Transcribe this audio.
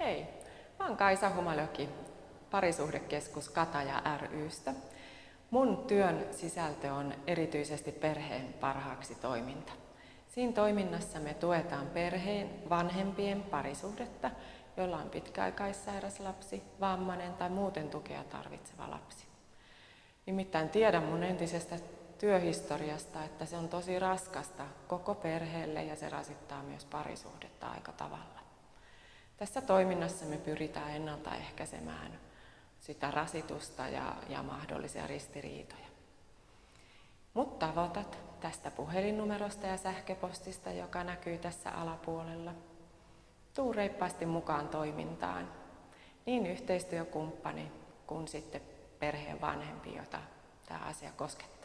Hei, mä oon Kaisa Humalöki, parisuhdekeskus Kataja rystä. Mun työn sisältö on erityisesti perheen parhaaksi toiminta. Siinä toiminnassa me tuetaan perheen vanhempien parisuhdetta, jolla on pitkäaikaissairas lapsi, vammainen tai muuten tukea tarvitseva lapsi. Nimittäin tiedän mun entisestä työhistoriasta, että se on tosi raskasta koko perheelle ja se rasittaa myös parisuhdetta aika tavalla. Tässä toiminnassa me pyritään ennaltaehkäisemään sitä rasitusta ja, ja mahdollisia ristiriitoja. Mutta tavoitat tästä puhelinnumerosta ja sähköpostista, joka näkyy tässä alapuolella. Tuu reippaasti mukaan toimintaan, niin yhteistyökumppani kuin sitten perheen vanhempi, jota tämä asia koskettaa.